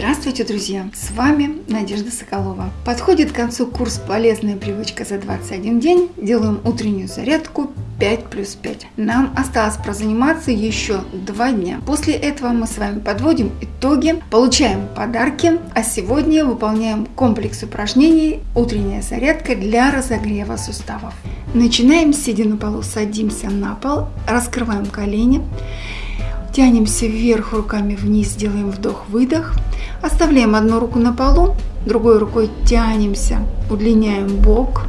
Здравствуйте, друзья! С вами Надежда Соколова. Подходит к концу курс «Полезная привычка за 21 день». Делаем утреннюю зарядку 5 плюс 5. Нам осталось прозаниматься еще два дня. После этого мы с вами подводим итоги, получаем подарки, а сегодня выполняем комплекс упражнений «Утренняя зарядка для разогрева суставов». Начинаем, сидя на полу, садимся на пол, раскрываем колени, Тянемся вверх руками вниз, делаем вдох-выдох. Оставляем одну руку на полу, другой рукой тянемся, удлиняем бок.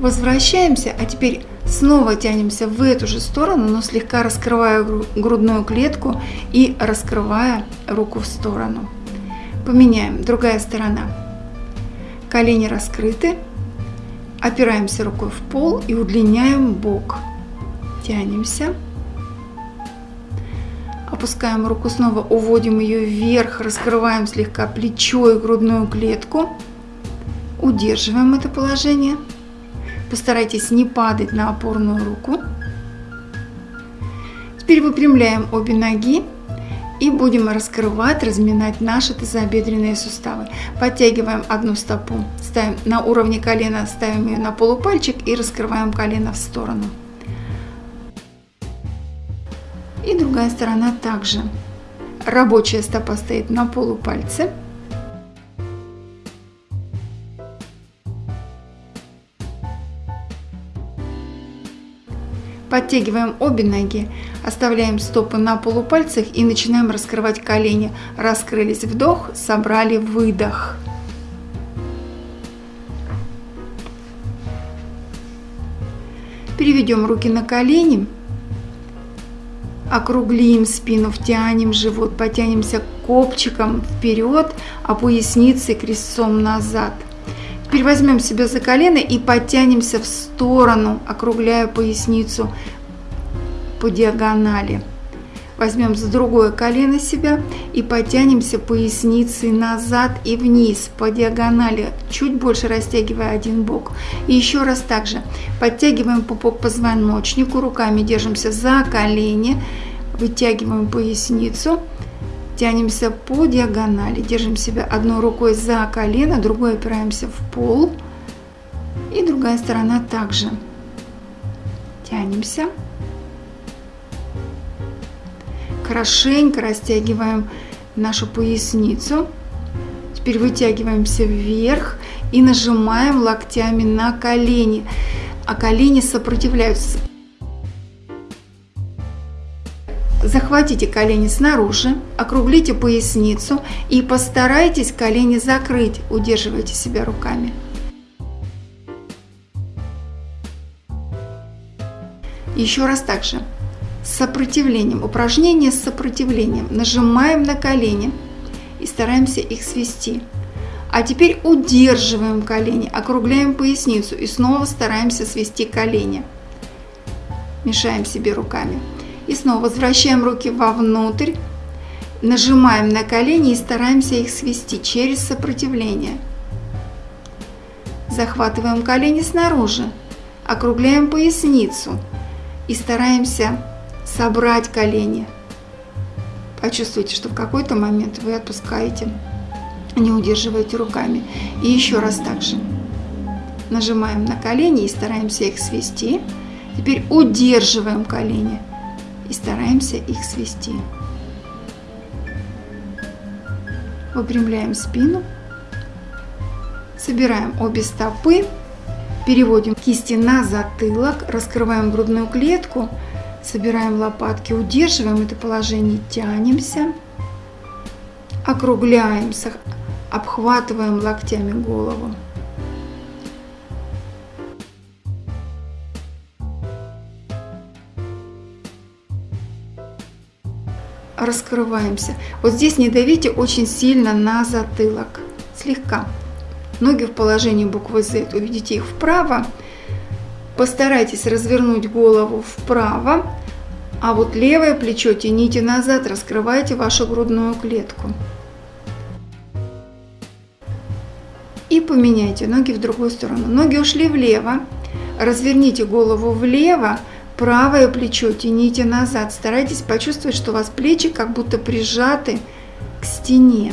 Возвращаемся, а теперь снова тянемся в эту же сторону, но слегка раскрывая грудную клетку и раскрывая руку в сторону. Поменяем, другая сторона. Колени раскрыты, опираемся рукой в пол и удлиняем бок. Тянемся. Опускаем руку снова, уводим ее вверх, раскрываем слегка плечо и грудную клетку. Удерживаем это положение. Постарайтесь не падать на опорную руку. Теперь выпрямляем обе ноги и будем раскрывать, разминать наши тазобедренные суставы. Подтягиваем одну стопу, ставим на уровне колена, ставим ее на полупальчик и раскрываем колено в сторону. И другая сторона также. Рабочая стопа стоит на полупальце. Подтягиваем обе ноги, оставляем стопы на полупальцах и начинаем раскрывать колени. Раскрылись вдох, собрали выдох. Переведем руки на колени округлим спину, втянем живот, потянемся копчиком вперед, а поясницей крестцом назад. Теперь возьмем себя за колено и подтянемся в сторону, округляя поясницу по диагонали. Возьмем за другое колено себя и потянемся поясницей назад и вниз по диагонали, чуть больше растягивая один бок. И еще раз также подтягиваем пупок позвоночнику, руками держимся за колени, вытягиваем поясницу, тянемся по диагонали, держим себя одной рукой за колено, другой опираемся в пол. И другая сторона также. Тянемся хорошенько растягиваем нашу поясницу. Теперь вытягиваемся вверх и нажимаем локтями на колени, а колени сопротивляются. Захватите колени снаружи, округлите поясницу и постарайтесь колени закрыть, удерживайте себя руками. Еще раз так же сопротивлением. Упражнение с сопротивлением. Нажимаем на колени и стараемся их свести. А теперь удерживаем колени, округляем поясницу и снова стараемся свести колени. Мешаем себе руками. И снова возвращаем руки вовнутрь, нажимаем на колени и стараемся их свести через сопротивление. Захватываем колени снаружи, округляем поясницу и стараемся собрать колени. Почувствуйте, что в какой-то момент вы отпускаете, не удерживаете руками. И еще раз так же. Нажимаем на колени и стараемся их свести. Теперь удерживаем колени и стараемся их свести. Выпрямляем спину. Собираем обе стопы. Переводим кисти на затылок. Раскрываем грудную клетку. Собираем лопатки, удерживаем это положение, тянемся, округляемся, обхватываем локтями голову. Раскрываемся. Вот здесь не давите очень сильно на затылок, слегка. Ноги в положении буквы Z, уведите их вправо, Постарайтесь развернуть голову вправо, а вот левое плечо тяните назад, раскрывайте вашу грудную клетку. И поменяйте ноги в другую сторону. Ноги ушли влево, разверните голову влево, правое плечо тяните назад. Старайтесь почувствовать, что у вас плечи как будто прижаты к стене.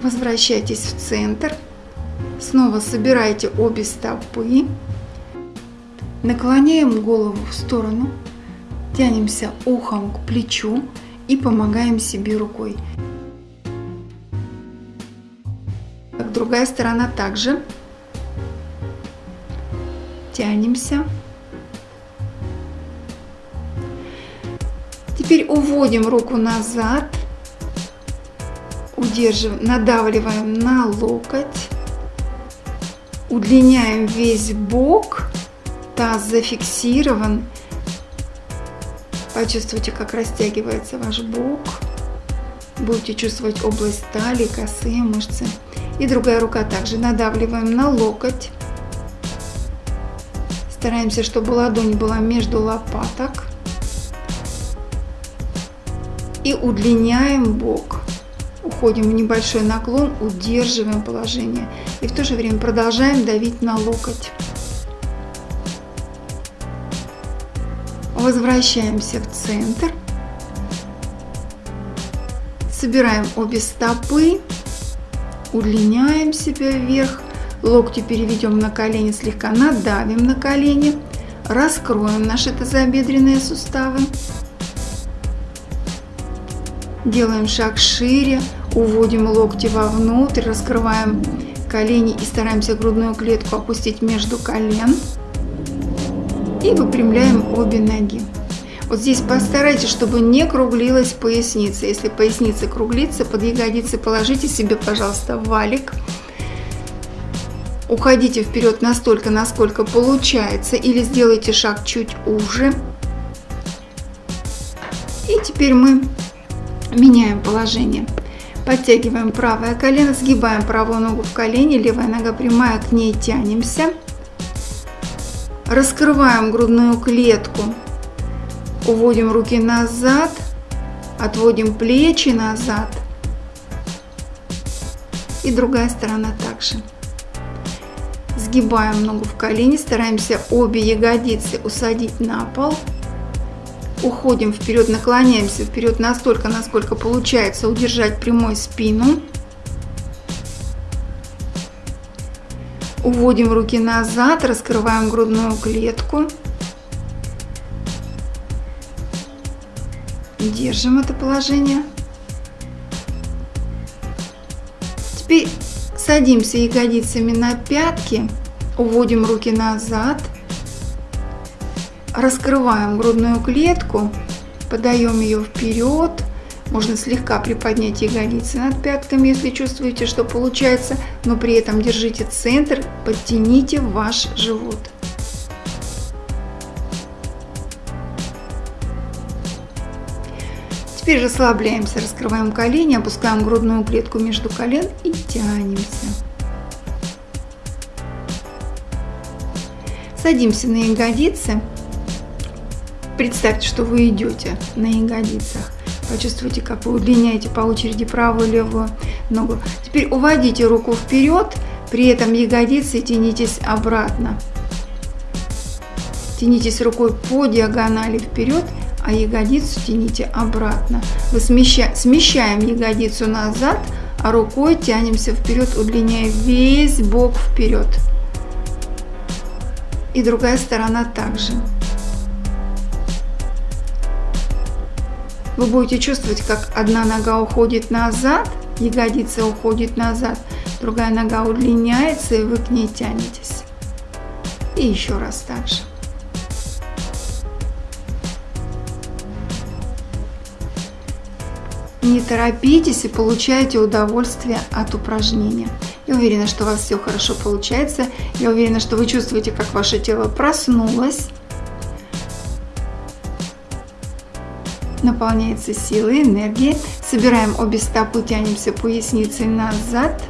Возвращайтесь в центр. Снова собирайте обе стопы. Наклоняем голову в сторону. Тянемся ухом к плечу и помогаем себе рукой. Другая сторона также. Тянемся. Теперь уводим руку назад удерживаем, надавливаем на локоть, удлиняем весь бок, таз зафиксирован. Почувствуйте, как растягивается ваш бок. Будете чувствовать область талии, косые мышцы. И другая рука также надавливаем на локоть. Стараемся, чтобы ладонь была между лопаток. И удлиняем бок уходим в небольшой наклон, удерживаем положение и в то же время продолжаем давить на локоть. Возвращаемся в центр. Собираем обе стопы, удлиняем себя вверх, локти переведем на колени, слегка надавим на колени, раскроем наши тазобедренные суставы. Делаем шаг шире, Уводим локти вовнутрь, раскрываем колени и стараемся грудную клетку опустить между колен. И выпрямляем обе ноги. Вот здесь постарайтесь, чтобы не круглилась поясница. Если поясница круглится, под ягодицы положите себе, пожалуйста, валик. Уходите вперед настолько, насколько получается, или сделайте шаг чуть уже. И теперь мы меняем положение. Подтягиваем правое колено, сгибаем правую ногу в колени, левая нога прямая, к ней тянемся. Раскрываем грудную клетку, уводим руки назад, отводим плечи назад. И другая сторона также. Сгибаем ногу в колени, стараемся обе ягодицы усадить на пол уходим вперед, наклоняемся вперед настолько, насколько получается удержать прямой спину. Уводим руки назад, раскрываем грудную клетку. Держим это положение. Теперь садимся ягодицами на пятки, уводим руки назад – Раскрываем грудную клетку, подаем ее вперед. Можно слегка приподнять ягодицы над пятками, если чувствуете, что получается, но при этом держите центр, подтяните ваш живот. Теперь расслабляемся, раскрываем колени, опускаем грудную клетку между колен и тянемся. Садимся на ягодицы Представьте, что вы идете на ягодицах. Почувствуйте, как вы удлиняете по очереди правую и левую ногу. Теперь уводите руку вперед, при этом ягодицы тянитесь обратно. Тянитесь рукой по диагонали вперед, а ягодицу тяните обратно. Мы смещаем, смещаем ягодицу назад, а рукой тянемся вперед, удлиняя весь бок вперед. И другая сторона также. Вы будете чувствовать, как одна нога уходит назад, ягодица уходит назад, другая нога удлиняется, и вы к ней тянетесь. И еще раз так же. Не торопитесь и получайте удовольствие от упражнения. Я уверена, что у вас все хорошо получается. Я уверена, что вы чувствуете, как ваше тело проснулось. Наполняется силой, энергией. Собираем обе стопы, тянемся поясницей назад.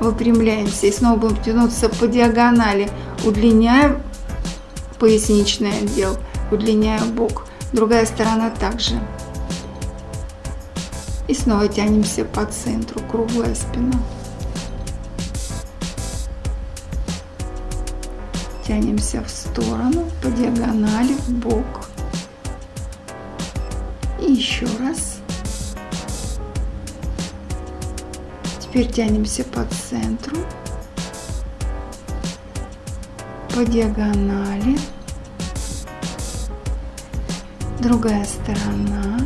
Выпрямляемся и снова будем тянуться по диагонали. Удлиняем поясничный отдел, удлиняем бок. Другая сторона также. И снова тянемся по центру, круглая спина. Тянемся в сторону, по диагонали, в бок. Еще раз. Теперь тянемся по центру, по диагонали. Другая сторона.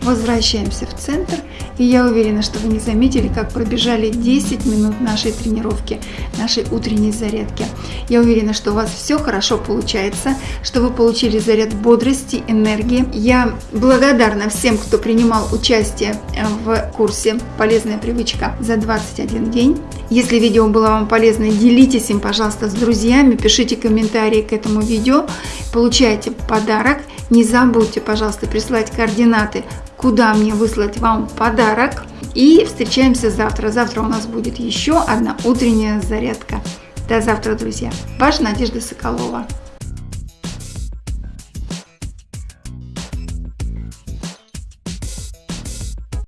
Возвращаемся в центр и я уверена, что вы не заметили, как пробежали 10 минут нашей тренировки, нашей утренней зарядки. Я уверена, что у вас все хорошо получается, что вы получили заряд бодрости, энергии. Я благодарна всем, кто принимал участие э, в курсе «Полезная привычка» за 21 день. Если видео было вам полезно, делитесь им, пожалуйста, с друзьями, пишите комментарии к этому видео, получайте подарок. Не забудьте, пожалуйста, прислать координаты куда мне выслать вам подарок. И встречаемся завтра. Завтра у нас будет еще одна утренняя зарядка. До завтра, друзья. Ваша Надежда Соколова.